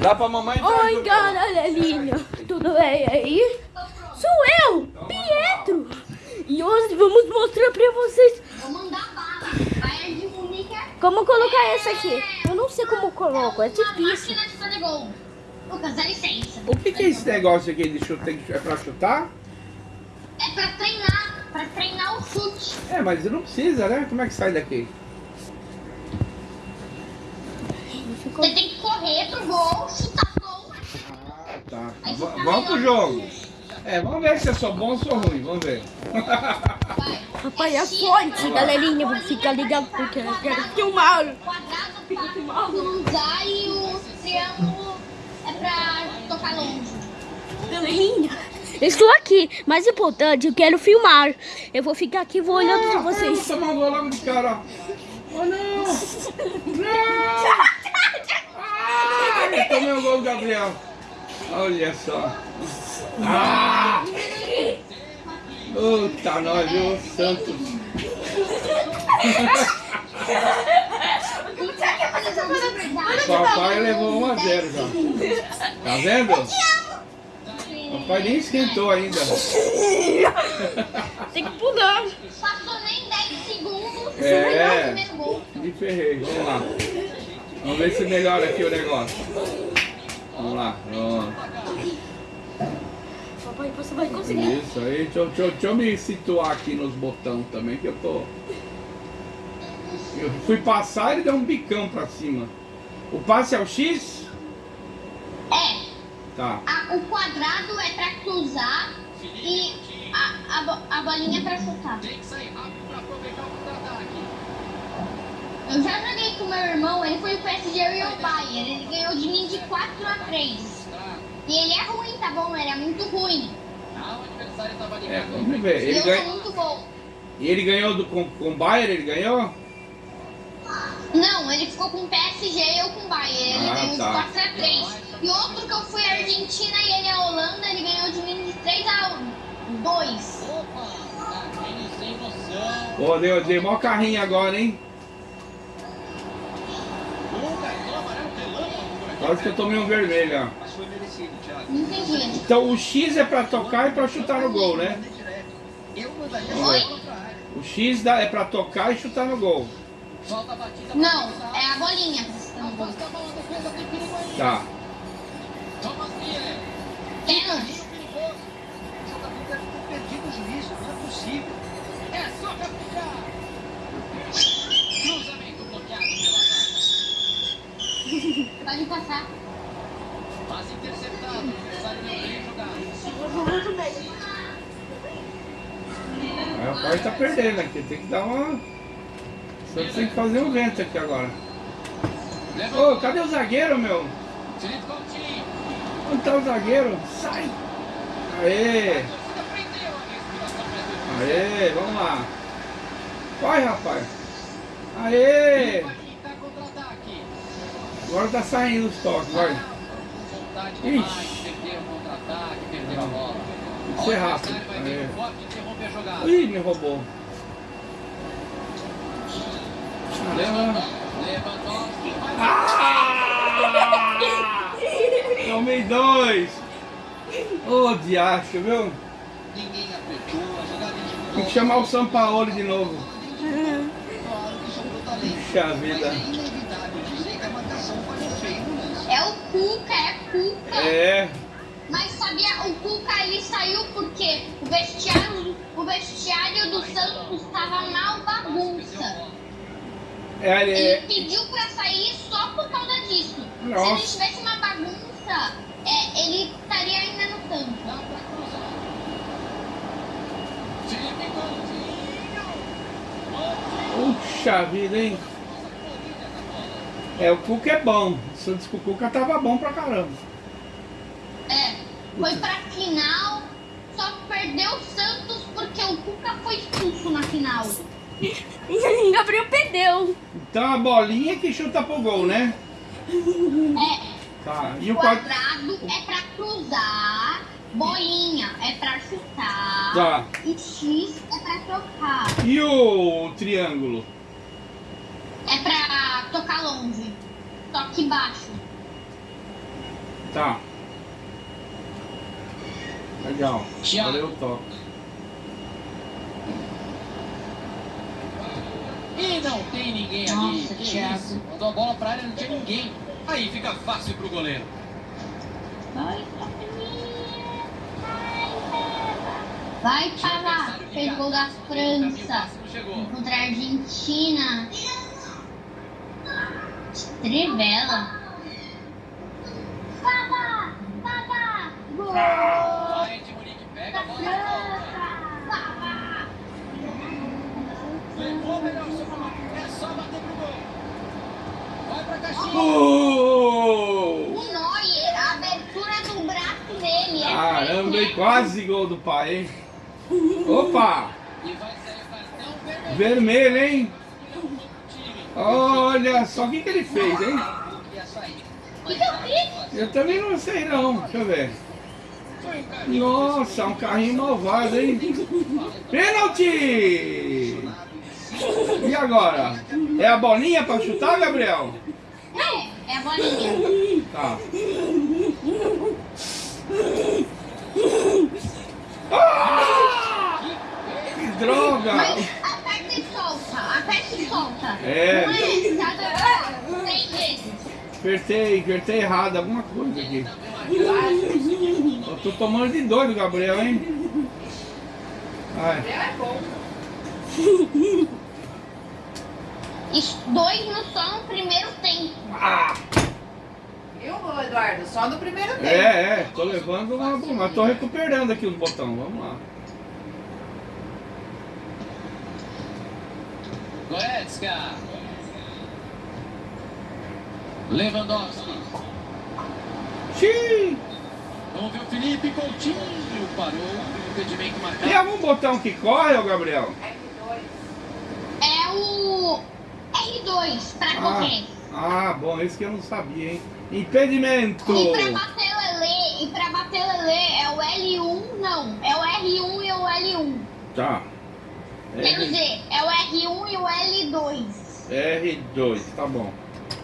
Dá pra mamãe entrar Oi, junto. galerinha, tudo bem aí? Sou eu, Pietro. E hoje vamos mostrar pra vocês única. como colocar essa aqui. Eu não sei como coloco, é difícil. Lucas, dá licença. O que, que é esse negócio aqui de chute? É pra chutar? É pra treinar, pra treinar o chute. É, mas não precisa, né? Como é que sai daqui? Ficou... Você tem que pro gol, chutar o gol. Ah, tá. Vamos pro jogo. É, vamos ver se eu sou bom ou sou ruim. Vamos ver. Papai, é forte, galerinha. Vou ficar ligado porque eu quero filmar. O quadrado é pra cruzar e o triângulo é pra tocar longe. Galerinha, eu estou aqui. Mais importante, eu quero filmar. Eu vou ficar aqui, vou olhando pra vocês. Nossa, mandou logo de cara. Oh, não! Não! Eu tomei o gol Gabriel. Olha só. Ah! Puta, nós, viu? Santos. Papai levou 1 a 0 já. Tá vendo? Papai nem esquentou ainda. Tem que pular. Passou nem 10 segundos. É. Me ferrei, vamos lá. Vamos ver se melhora aqui o negócio. Vamos lá, pronto. Papai, você vai conseguir. Isso aí, deixa, eu- deixa eu- deixa eu me situar aqui nos botões também, que eu tô. Eu fui passar e ele deu um bicão pra cima. O passe é o X? É. Tá. A- o quadrado é pra cruzar e a, a, a bolinha é pra chutar. Eu já joguei com meu irmão, ele foi o PSG e o Bayern. Ele ganhou de mim de 4 a 3. E ele é ruim, tá bom? Ele é muito ruim. É, vamos ver. Ele, eu sou ganha... muito bom. e ele ganhou do, com, com o Bayern, ele ganhou? Não, ele ficou com o PSG e eu com o Bayern. Ele Ah, ganhou tá. de 4 a 3. E outro que eu fui a Argentina e ele a Holanda, ele ganhou de mim de 3 a 2. Pô, deu, deu mó carrinho agora, hein? Quase que eu tomei um vermelho, ó. Não entendi. Então o X é pra tocar e pra chutar no gol, né? Oi? O X dá- é pra tocar e chutar no gol. Não, é a bolinha pra chutar no gol. Tá. Pode passar. Aí o pai tá perdendo aqui, tem que dar uma. Só tem que fazer um vento aqui agora. Ô, cadê o zagueiro, meu? Onde tá o zagueiro? Sai! Aê! Aê, vamos lá. Vai, rapaz. Aê! Agora tá saindo os toques, vai. Ixi. Tem que ser rápido. Aê. Ih, me roubou. Ah! Tomei dois! Ô, diacho, viu? Tem que chamar o Sampaoli de novo. Puxa vida. É o Cuca, é Cuca. É, Mas sabia, o Cuca ele saiu porque o vestiário, o vestiário do Santos estava mal bagunça. é, Ele é, pediu pra sair só por causa disso. Se ele tivesse uma bagunça, é, ele estaria ainda no campo. puxa vida, hein? É, o Cuca é bom. Eu disse que o Cuca tava bom pra caramba. É, foi pra final, só perdeu o Santos porque o Cuca foi expulso na final. Gabriel perdeu. Então a bolinha que chuta pro gol, né? É, Tá. E o quadrado é pra cruzar, bolinha é pra chutar Tá. e X é pra tocar. E o triângulo? Tocar longe, toque baixo. Tá. Legal. Thiago. Valeu o toque. E não tem ninguém Nossa, ali. Que Thiago. isso? Mandou a bola pra área, não tinha ninguém. Aí fica fácil pro goleiro. Vai, Vai, Pava. Fez gol da França. Contra a Argentina. Trivela. Pava! Pava! Gol! Vai, de Munique, pega a bola e volta. Pava! Levou melhor, seu É só bater pro gol. Vai pra caixinha. Gol! O Neuer, a abertura do braço dele. é Caramba, pra Quase gol do pai, hein? Opa! E vai sair o cartão vermelho. Vermelho, hein? Olha só o que, que ele fez, hein? Eu também não sei não. Deixa eu ver. Nossa, um carrinho malvado, hein? Pênalti! E agora? É a bolinha pra chutar, Gabriel? É, é a bolinha. Tá. Ah! Que droga! Mas solta. É. Não é, três vezes. Apertei, apertei errado, alguma coisa aqui. Eu tô tomando de doido, Gabriel, hein? Vai. Isso, Dois no som no primeiro tempo. Ah! Viu, Eduardo? Só no primeiro tempo. É, é, tô levando uma boa, mas tô recuperando aqui os botões, vamos lá. Goretzka. Lewandowski. Xiii! Vamos ver o Felipe Coutinho. Parou. Impedimento marcado. Tem algum botão que corre, ô Gabriel? É o R2 pra correr. Ah, bom, isso que eu não sabia, hein? Impedimento! E pra bater o Lelê, e pra bater o Lelê é o L1, não, é o R1 e o L1. Tá. Quer R, dizer, é o R1 e o L2. R2, tá bom.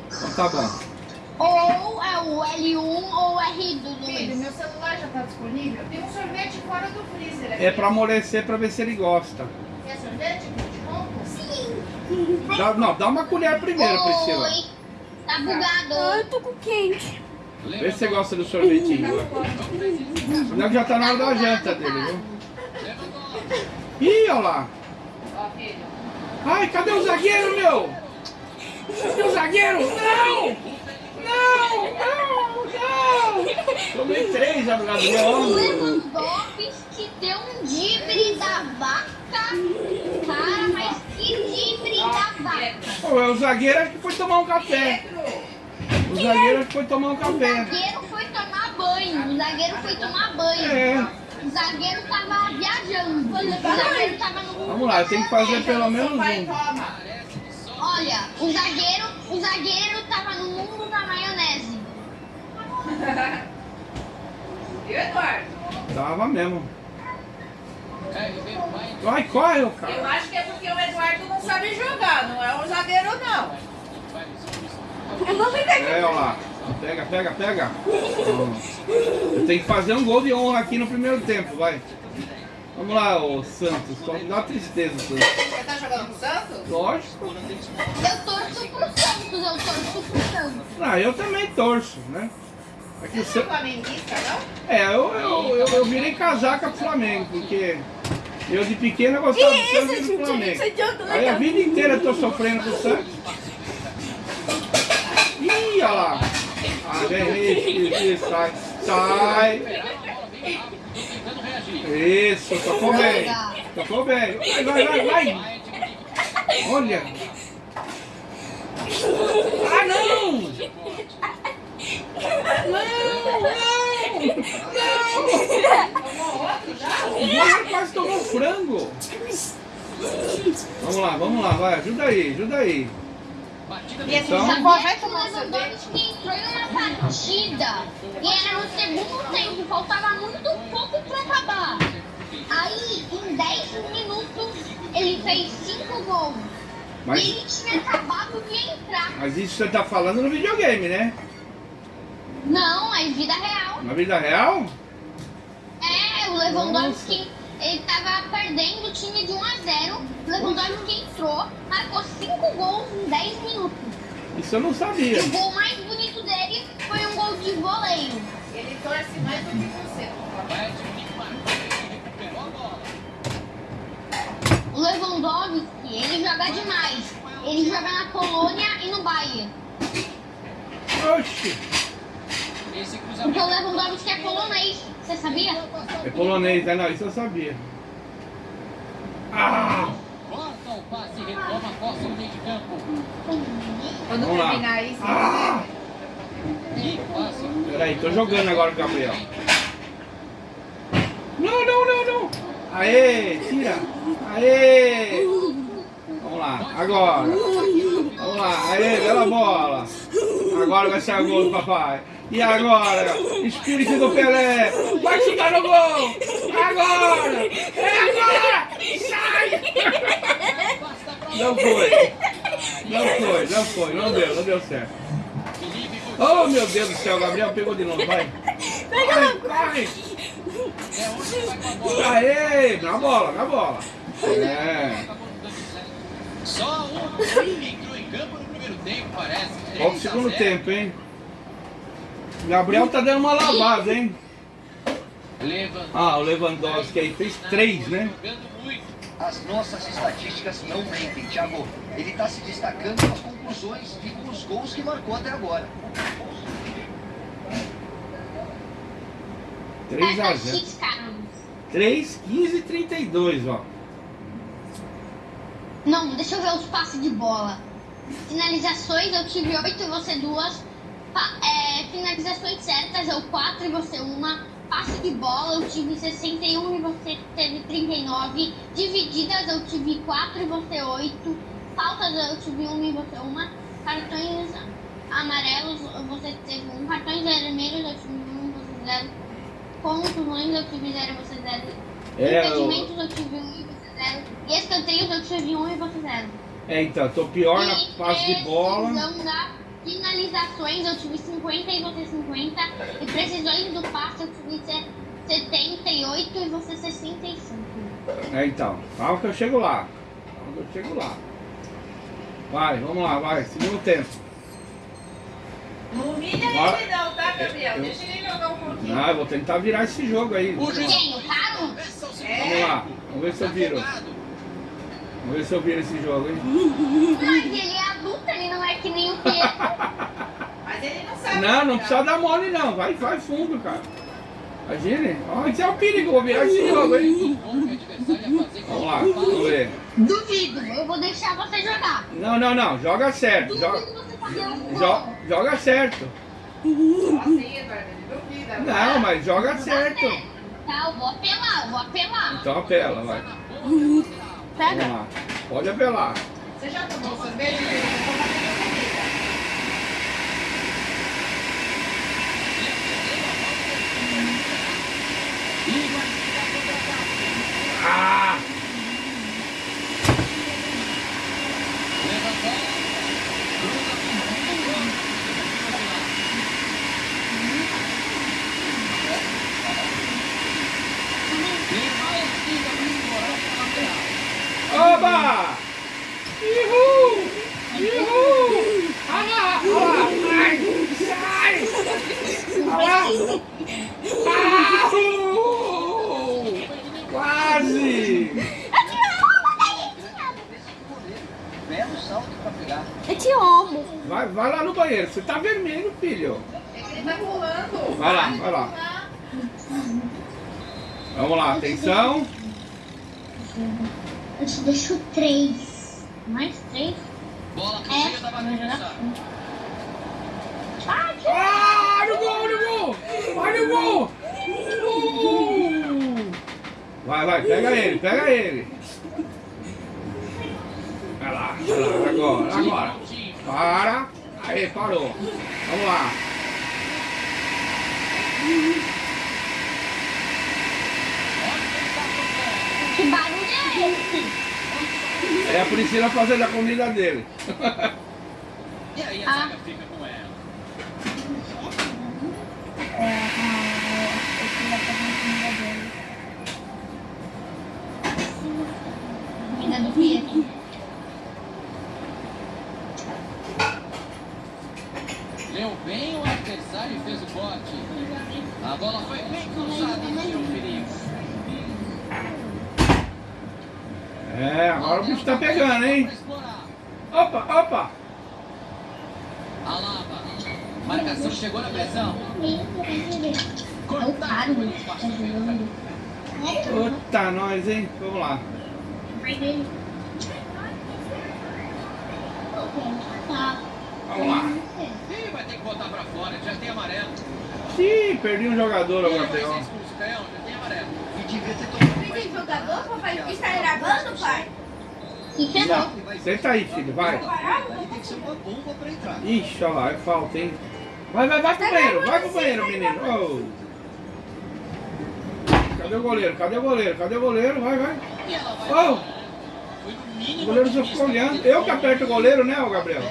Então tá bom. Ou é o L1 ou o Filho, R2. meu celular já tá disponível. Tem um sorvete fora do freezer aqui. É pra amolecer pra ver se ele gosta. Quer sorvete? De ronco? Dá, não, dá uma colher primeiro, Priscila. Oi, tá Ah, bugado. eu tô com quente. Vê se você gosta do sorvetinho. Senão já tá na hora da janta dele, viu? Ih, olha lá. Ó, filho. Ai, cadê o zagueiro, meu? Cadê o zagueiro? Não! Não, não, não! Tomei três já do O Gabriel. Lewandowski deu um dibre da vaca. Cara, mas que dibre da vaca. Pô, o zagueiro acho que foi tomar um café. O zagueiro acho que foi tomar um O café. zagueiro foi tomar banho. O zagueiro foi tomar banho. É. O zagueiro tava viajando. O zagueiro tava no Vamos lá, tem que fazer pelo menos um. Olha, o zagueiro, o zagueiro tava no mundo da maionese. Viu, Eduardo? Tava mesmo. Vai, corre, ô Eu cara. acho que é porque o Eduardo não sabe jogar, não é um zagueiro, não. Eu ficar aqui. É, olha lá. Pega, pega, pega. Eu tenho que fazer um gol de honra aqui no primeiro tempo, vai. Vamos lá, ô Santos. Só me dá uma tristeza, Santos. Você tá jogando com o Santos? Lógico. Eu torço pro Santos, eu torço pro Santos. Ah, eu também torço, né? Aqui o Você não é Santos. não? É, eu, eu, eu, eu virei casaca pro Flamengo, porque eu de pequeno eu gostava do Santos e do Flamengo. Aí a vida inteira eu tô sofrendo com o Santos. Ih, olha lá. Isso, isso, sai, sai. Isso, tocou bem. Tocou bem. Vai, vai, vai, vai. Olha. Ah, não! O goleiro quase tomou frango. Vamos lá, vamos lá, vai. Ajuda aí, ajuda aí. E esse Então- Jacó vai Sabia que o tomar um sorvete? Lewandowski entrou em uma partida e era no segundo tempo, faltava muito pouco pra acabar. Aí, em 10 minutos, ele fez 5 gols. Mas, E ele tinha acabado de entrar. mas isso você tá falando no videogame, né? Não, é vida real. Na vida real? É, o Lewandowski, ele tava perdendo o time de 1 a 0 O Lewandowski entrou, marcou 5 gols em 10 minutos. Isso eu não E sabia. o gol mais bonito dele foi um gol de voleio. Ele torce mais do que você. O Lewandowski, ele joga demais. Ele joga na Polônia e no Bayern. Oxi. Porque cruzamento. o Lewandowski é polonês. Você sabia? É polonês, né? Não, isso eu sabia. Ah! Corta o passe e retoma a posse no meio de campo. Quando Vamos lá. terminar isso, Ah! Que passe. Peraí, tô jogando agora o Gabriel. Não, não, não, não. Aê, tira. Aê. Vamos lá, agora. Vamos lá, aê, bela bola. Agora vai sair o gol do papai. E agora? Espírito do Pelé. Vai chutar no gol. Agora. É agora. Sai. Não foi. Não foi, não foi. Não deu, não deu certo. Oh, meu Deus do céu, Gabriel pegou de novo, vai. Vai, vai. é onde vai com a bola. Aê, na bola, na bola. É. Só um entrou em campo no primeiro tempo, parece. Olha o 3 a segundo 0. tempo, hein? Gabriel tá dando uma lavada, hein? Ah, o Lewandowski aí fez três, né? As nossas estatísticas não mentem, Thiago. Ele está se destacando com as conclusões e com os gols que marcou até agora. 3 a Essa 0. X, cara. 3, 15 e 32, ó. Não, deixa eu ver os passes de bola. Finalizações, eu tive 8 e você duas. Pa- é, finalizações certas, eu 4 e você uma. Passe de bola, eu tive 61 e você teve 39. Divididas, eu tive 4 e você 8. Faltas, eu tive 1 e você uma. Cartões amarelos, você teve 1. Cartões vermelhos, eu tive 1 e você 0. Contusões, eu tive 0 e você 0. É, Impedimentos, eu tive 1 e você 0. E escanteios, eu tive 1 e você 0. É, então, tô pior na E passe de bola. da finalizações, eu tive 50 e você 50. E precisões do passe, eu tive se- 78 e você 65. É, então, calma que eu chego lá. Calma que eu chego lá. Vai, vamos lá, vai. Segundo tempo. Não humilha Bora. ele não, tá, Gabriel? Eu- Deixa ele jogar um pouquinho. Ah, eu vou tentar virar esse jogo aí. O juiz Quem? O Caro? começa o segundo É. Vamos lá, vamos ver se eu viro. Afogado. Vamos ver se eu viro esse jogo, hein? Mas ele é adulto, ele não é que nem o Pedro. Mas ele não. Não, precisa dar mole não. Vai, vai fundo, cara. Imagine. Ó, esse é o perigo, vou virar esse jogo, hein? Vamos lá, vamos ver. Duvido, eu vou deixar você jogar. Não, não, não. Joga certo. Joga, jo- joga certo. Não, mas joga certo. Tá, eu vou apelar, eu vou apelar. Então apela, vai. Pega. Pode apelar. Você já tomou sorvete? Eu vou fazer minha comida. Ah! Oba! Ihu! Ihu! Olha lá, olha lá! Ai, sai! Olha lá! Ah! uh! Quase! Belo salto para pegar. Eu te amo. Vai, vai lá no banheiro, você tá vermelho, filho. É que ele tá pulando. Vai lá, vai lá. Vamos lá, atenção. Eu te deixo três. Mais três? Bola pro É, meio da bagunça. Ah, no gol, no gol! Vai no gol! Uh! Vai, vai, pega ele, pega ele. Vai lá, vai lá, agora, agora. Para. Aí, parou. Vamos lá. Que barulho é esse? É a Priscila fazendo a comida dele. E aí a Ah. fica com ela. Dando medo. Leu bem o adversário e fez o corte. A bola foi bem cruzada e perigo. É, agora o bicho tá pegando, hein? Opa, opa! Alaba. Marcação chegou na pressão. Cortaram. Puta, nós, hein? Vamos lá. Tá. Vamos lá. Ih, vai ter que botar pra fora, já tem amarelo. Ih, perdi um jogador, o vai ser canhão, já tem amarelo. E devia ter tomado mais Tem cuidado. jogador, papai? Está gravando, pai? Não, senta aí, filho, vai. Tem que ser uma bomba pra entrar. Ixi, olha lá, é falta, hein? Vai, vai, vai pro banheiro, vai pro banheiro, menino. Ô. Cadê o goleiro? Cadê o goleiro? Cadê o goleiro? Vai, vai. E ela vai. Ô, Foi no o goleiro já ficou olhando. Eu que aperto o goleiro, né, Gabriel? Não,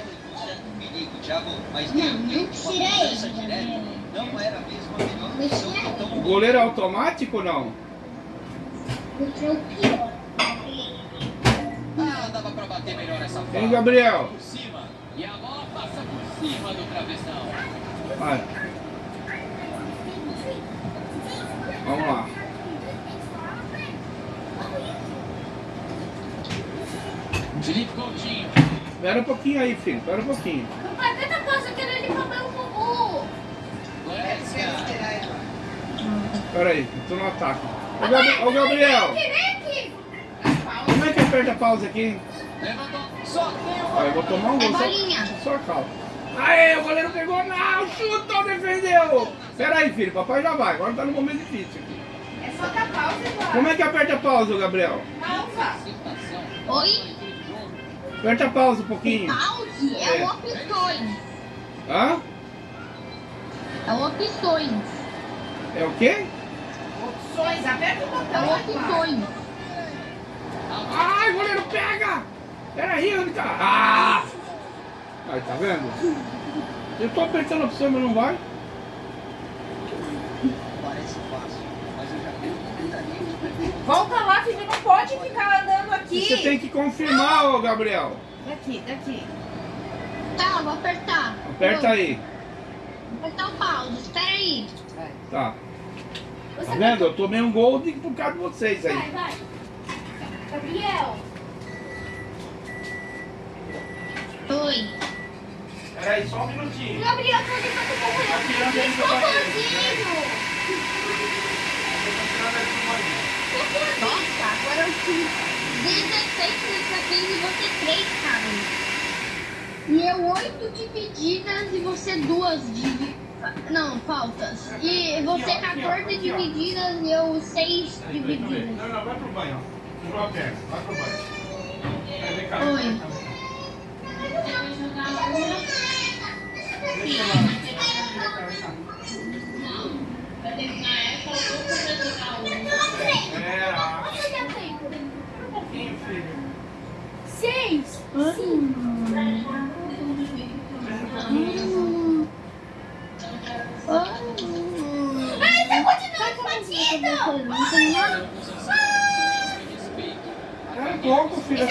não Gabriel. não era mesmo O goleiro é automático ou não? Porque o pior. Ah, dava bater melhor essa Hein, bola. Gabriel? Por cima. E a bola passa por cima do travessão. Vai. Vamos lá. Felipe Coutinho. Espera um pouquinho aí, filho. Espera um pouquinho. Papai, tanta coisa querendo ir comer um bubu. Espera aí, eu tô no ataque. Ô, ô, Gabriel, como é que aperta a pausa aqui? Levantou. Só tem o Ó, eu vou tomar um É gol. só-. Só calma. Aê, o goleiro pegou, não, chutou, defendeu. Espera aí, filho, papai já vai. Agora tá no momento difícil aqui. É só dar pausa vai. Como é que aperta a pausa, Gabriel? Pausa. Oi? Aperta a pausa um pouquinho. Pause é É. o opções. Hã? É o opções. É o quê? Opções, aperta o É o botão. rapaz. opções. Ai, goleiro pega! Peraí, onde tá? Ah! Aí, tá vendo? Eu tô apertando a opção, mas não vai. parece fácil, mas eu já prever. Volta lá, filho. Não pode ficar andando aqui. Você tem que confirmar, ô Gabriel. Daqui, daqui. Tá, vou apertar. Aperta aí. Vou apertar o pause. Espera aí. Tá. Tá vendo? Eu tomei um gol de, por causa de vocês aí. Vai, vai. Gabriel. Oi. Peraí, só um minutinho. Gabriel, você tá com tirando ele do Nossa, agora eu tive 16 sensações e você 3, cara. E eu 8 divididas e você 2 de... Não, faltas. E você Aqui, ó, aqui, ó, 14 aqui, ó. divididas e eu 6 divididas. Não, não, vai pro banho, ó. Perna, vai pro banho. Oi. Deixa lá. Vem cá, vem cá. É, ah, um pouquinho, filho. Seis. Ai, tá continuando batido! É um pouco, filho.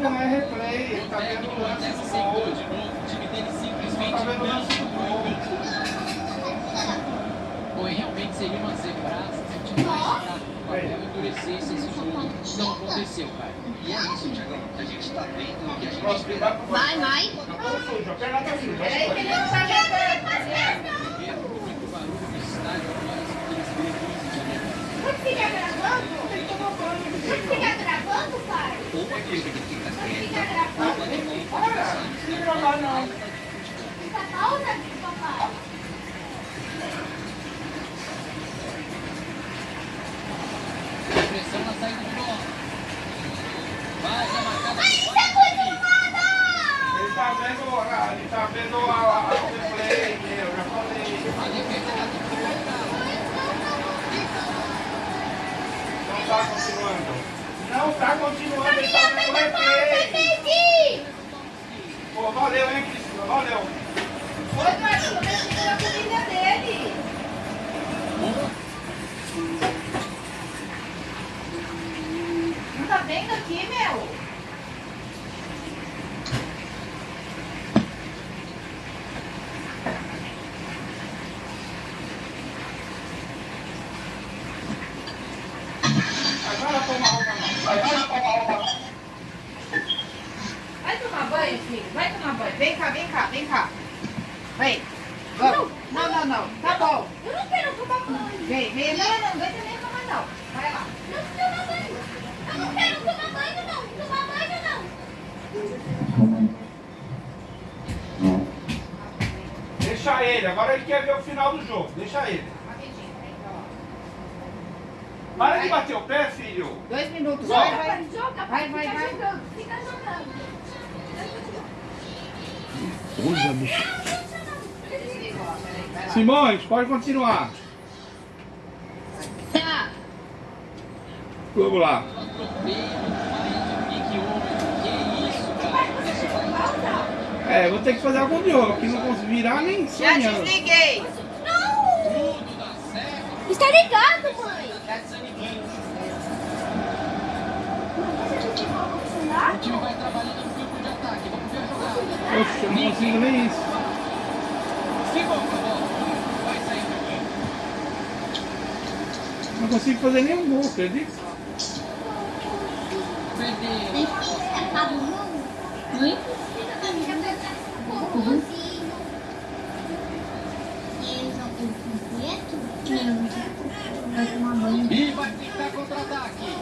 Não é replay, ele tá vendo o lance do gol. de novo. O time dele Ele simplesmente tá vendo o lance do gol. Foi realmente seria uma zebraça se o time mais fraco do jogo. Não aconteceu, cara. E é isso, Thiagão. A gente tá vendo que a gente vai pro banho. Vai, vai. Tá todo sujo, a perna tá suja. vai Peraí pro que ele não muito barulho no estádio de janeiro. Pode ficar gravando? Pai? ou a fica gravando? a gente Para, não gravar não. Fica pausa, papai. Pressão na saída de bola. Vai, já marcado. Ele tá vendo, a- ele tá vendo a, a, a eu já falei. A tá Não tá continuando. Não tá continuando, ele tá vendo o replay. Pô, valeu, hein, Cristina, valeu. Oi, Eduardo, tô mexendo na comida dele. Não tá vendo aqui, meu? Vem cá, vem cá, vem cá. Vem. Vamos. Não, não, não. Tá bom. Eu não quero tomar banho. Vem, vem. Não, não, vem também tomar não. Vai lá. Não tomar banho. Eu não quero tomar banho, não. Tomar banho, não. Deixa ele, agora ele quer ver o final do jogo. Deixa ele. Rapidinho, vem cá, ó. Para de bater o pé, filho. Dois minutos. Joga, Vai, vai. Joga, Vai, vai, fica vai. jogando. Fica jogando. Coisa, bicho. Desliga lá, peraí, Simões, pode continuar. Tá. Vamos lá. É, vou ter que fazer algum jogo, que não consigo virar nem Já sonhando. desliguei. Não! tudo dar certo. Está ligado, mãe. Já desliguei. O time vai trabalhando no campo de ataque. Vamos ver a jogada. Poxa, eu não consigo nem isso. Ficou com a bola. Vai sair do campo. Não consigo fazer nenhum gol, acredita? Tem que escapar do jogo? Hum? Banho. E vai tentar contra-ataque.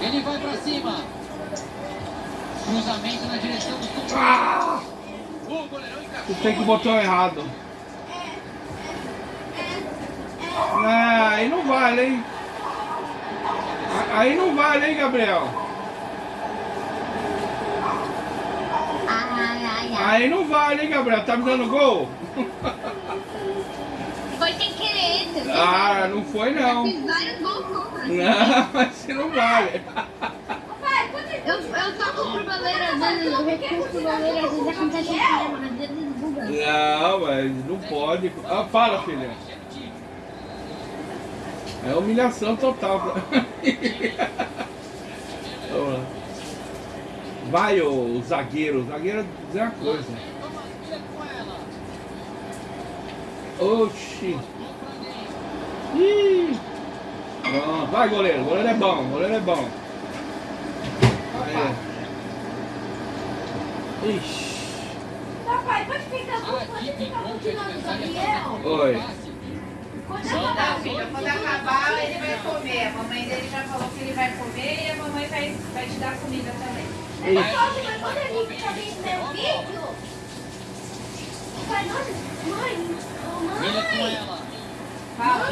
Ele vai pra cima. Cruzamento na direção companheiros. Ah! O goleirão encaixou. Tem que botar errado. Ah, aí não vale, hein? Aí não vale, hein, Gabriel? Aí não vale, hein, Gabriel? Tá me dando gol? Foi sem querer, você viu? Ah, não foi não. Fiz vários gols contra. Não, mas não vale. Eu, eu toco pro goleiro, às vezes eu recurso pro goleiro, às vezes acontece isso mesmo, às vezes buga. Não, mas não pode. Ah, fala, filha. É humilhação total. pra- Vamos lá. Vai, o zagueiro. O zagueiro dizer uma coisa. Oxi. Ih. Pronto. Vai, goleiro. O goleiro é bom. O goleiro é bom. Aí. Ixi. Papai, pode ficar pode ficar contra o continuando o adversário Gabriel? está Oi. Filha, jogo, quando acabar ele vai comer. A mamãe dele já falou que ele vai comer e a mamãe vai, vai te dar comida também. Mas pode, mas quando ele fica vendo meu vídeo, mãe, mãe, ela. Fala.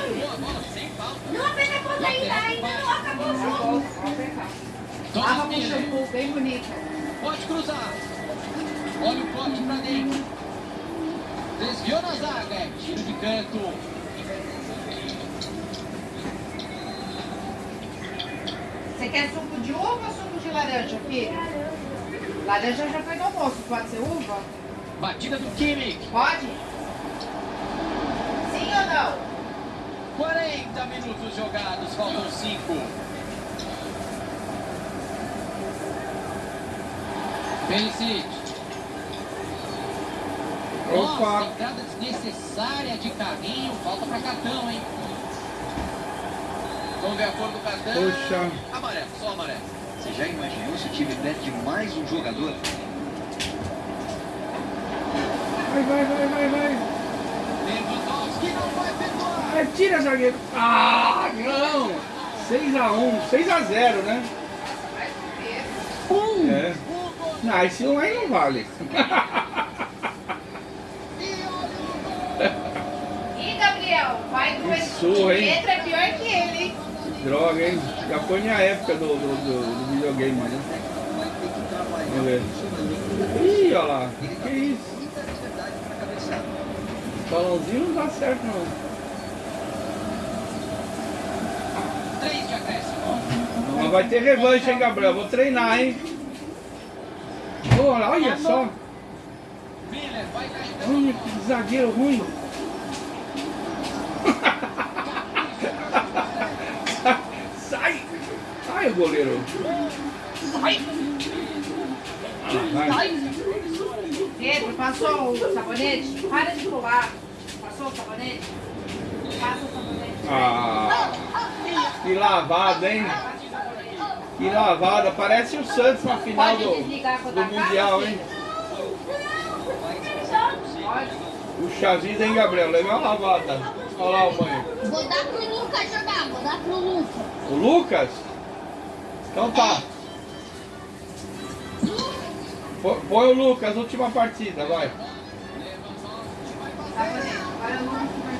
Não aperta a conta ainda, ainda não acabou o jogo. Lava com Miller. shampoo bem bonito. Pode cruzar. Olha o corte pra dentro. Desviou na zaga. É tiro de canto. Você quer suco de uva ou suco de laranja, filho? Laranja já foi no almoço, pode ser uva? Batida do Kimmich. Pode? Sim ou não? 40 minutos jogados, faltam 5. Perisic. Nossa, Opa. entrada desnecessária de carrinho. Falta pra cartão, hein? Vamos ver a cor do cartão. Poxa. Amarelo, só amarelo. Você já imaginou se o time perde mais um jogador? Vai, vai, vai, vai, vai. Lewandowski não vai perdoar. Ah, tira, zagueiro. Ah, não. 6x1. 6x0, né? Um. É. Não, esse um aí não vale. Ih, Gabriel, vai do Que surra? Letra é pior que ele, hein? Droga, hein? Já foi minha época do, do, do, do videogame, né? Vamos ver. Ih, olha lá. Que isso? Balãozinho não dá certo, não. Três de. Mas vai ter revanche, hein, Gabriel? Vou treinar, hein? Olha, olha só. Olha que zagueiro ruim. Vai, goleiro. Ah, vai. Pedro, passou o sabonete? Para de pular. Passou o sabonete? Passa o sabonete. Ah, que lavada, hein? Que lavada. Parece o Santos na final do, do Mundial, hein? O chazinho, hein, Gabriel? Legal lavada. Olha lá o banho. Vou dar pro Lucas jogar, vou dar pro Lucas. O Lucas? Então tá. Põe o Lucas, última partida, vai. Vai, vai, vai.